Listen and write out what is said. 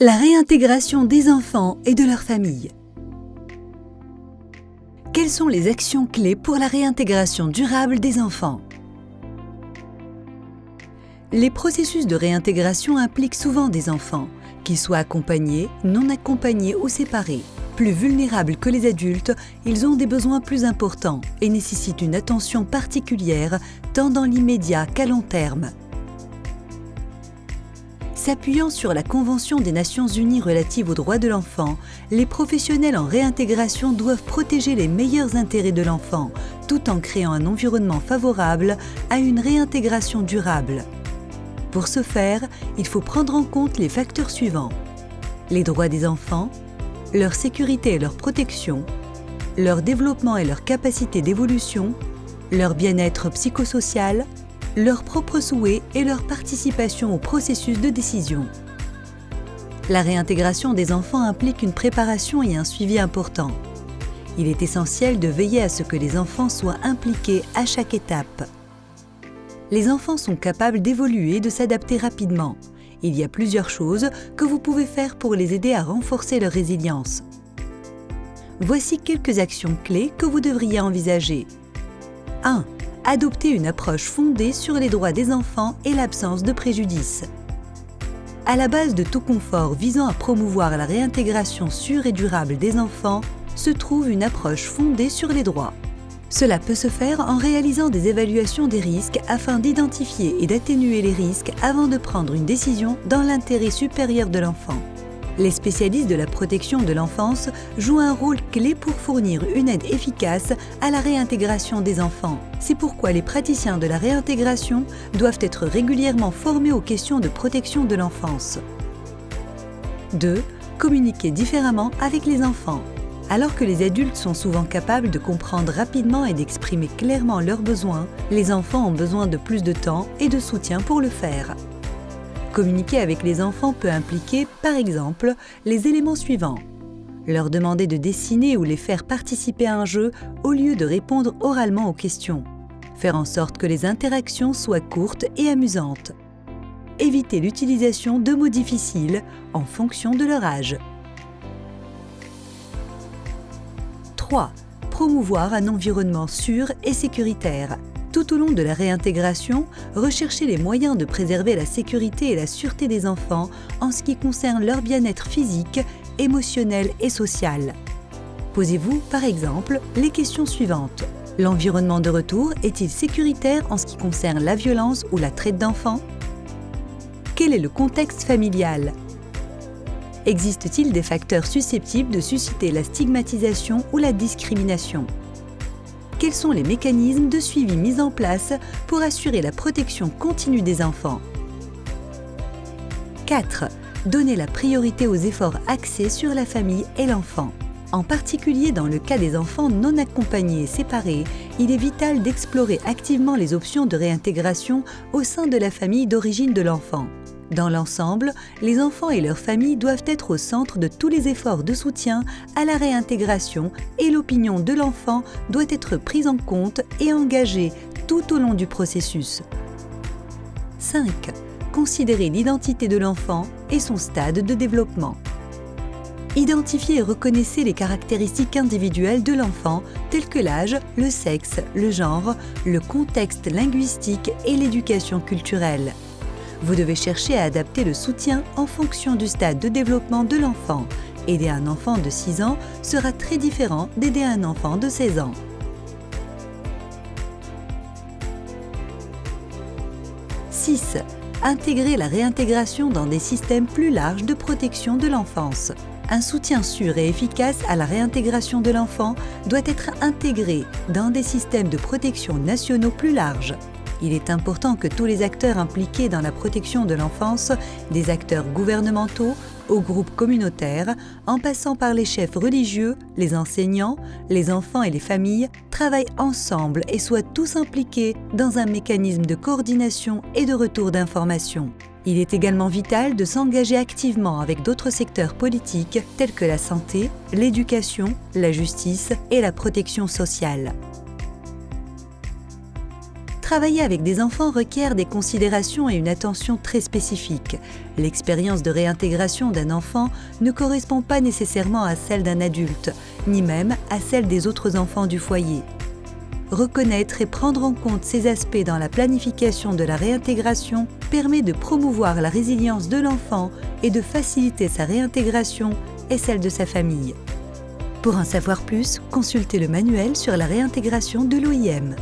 La réintégration des enfants et de leurs familles. Quelles sont les actions clés pour la réintégration durable des enfants? Les processus de réintégration impliquent souvent des enfants, qu'ils soient accompagnés, non accompagnés ou séparés. Plus vulnérables que les adultes, ils ont des besoins plus importants et nécessitent une attention particulière tant dans l'immédiat qu'à long terme. S'appuyant sur la Convention des Nations Unies relative aux droits de l'enfant, les professionnels en réintégration doivent protéger les meilleurs intérêts de l'enfant, tout en créant un environnement favorable à une réintégration durable. Pour ce faire, il faut prendre en compte les facteurs suivants. Les droits des enfants, leur sécurité et leur protection, leur développement et leur capacité d'évolution, leur bien-être psychosocial, leurs propres souhaits et leur participation au processus de décision. La réintégration des enfants implique une préparation et un suivi important. Il est essentiel de veiller à ce que les enfants soient impliqués à chaque étape. Les enfants sont capables d'évoluer et de s'adapter rapidement. Il y a plusieurs choses que vous pouvez faire pour les aider à renforcer leur résilience. Voici quelques actions clés que vous devriez envisager. 1 adopter une approche fondée sur les droits des enfants et l'absence de préjudice. À la base de tout confort visant à promouvoir la réintégration sûre et durable des enfants se trouve une approche fondée sur les droits. Cela peut se faire en réalisant des évaluations des risques afin d'identifier et d'atténuer les risques avant de prendre une décision dans l'intérêt supérieur de l'enfant les spécialistes de la protection de l'enfance jouent un rôle clé pour fournir une aide efficace à la réintégration des enfants. C'est pourquoi les praticiens de la réintégration doivent être régulièrement formés aux questions de protection de l'enfance. 2. Communiquer différemment avec les enfants. Alors que les adultes sont souvent capables de comprendre rapidement et d'exprimer clairement leurs besoins, les enfants ont besoin de plus de temps et de soutien pour le faire. Communiquer avec les enfants peut impliquer, par exemple, les éléments suivants. Leur demander de dessiner ou les faire participer à un jeu au lieu de répondre oralement aux questions. Faire en sorte que les interactions soient courtes et amusantes. Éviter l'utilisation de mots difficiles en fonction de leur âge. 3. Promouvoir un environnement sûr et sécuritaire. Tout au long de la réintégration, recherchez les moyens de préserver la sécurité et la sûreté des enfants en ce qui concerne leur bien-être physique, émotionnel et social. Posez-vous, par exemple, les questions suivantes. L'environnement de retour est-il sécuritaire en ce qui concerne la violence ou la traite d'enfants? Quel est le contexte familial? Existe-t-il des facteurs susceptibles de susciter la stigmatisation ou la discrimination? Quels sont les mécanismes de suivi mis en place pour assurer la protection continue des enfants 4. Donner la priorité aux efforts axés sur la famille et l'enfant. En particulier dans le cas des enfants non accompagnés et séparés, il est vital d'explorer activement les options de réintégration au sein de la famille d'origine de l'enfant. Dans l'ensemble, les enfants et leurs familles doivent être au centre de tous les efforts de soutien à la réintégration et l'opinion de l'enfant doit être prise en compte et engagée tout au long du processus. 5. Considérer l'identité de l'enfant et son stade de développement. Identifiez et reconnaissez les caractéristiques individuelles de l'enfant telles que l'âge, le sexe, le genre, le contexte linguistique et l'éducation culturelle. Vous devez chercher à adapter le soutien en fonction du stade de développement de l'enfant. Aider un enfant de 6 ans sera très différent d'aider un enfant de 16 ans. « 6. Intégrer la réintégration dans des systèmes plus larges de protection de l'enfance. Un soutien sûr et efficace à la réintégration de l'enfant doit être intégré dans des systèmes de protection nationaux plus larges il est important que tous les acteurs impliqués dans la protection de l'enfance, des acteurs gouvernementaux aux groupes communautaires, en passant par les chefs religieux, les enseignants, les enfants et les familles, travaillent ensemble et soient tous impliqués dans un mécanisme de coordination et de retour d'informations. Il est également vital de s'engager activement avec d'autres secteurs politiques tels que la santé, l'éducation, la justice et la protection sociale. Travailler avec des enfants requiert des considérations et une attention très spécifiques. L'expérience de réintégration d'un enfant ne correspond pas nécessairement à celle d'un adulte, ni même à celle des autres enfants du foyer. Reconnaître et prendre en compte ces aspects dans la planification de la réintégration permet de promouvoir la résilience de l'enfant et de faciliter sa réintégration et celle de sa famille. Pour en savoir plus, consultez le manuel sur la réintégration de l'OIM.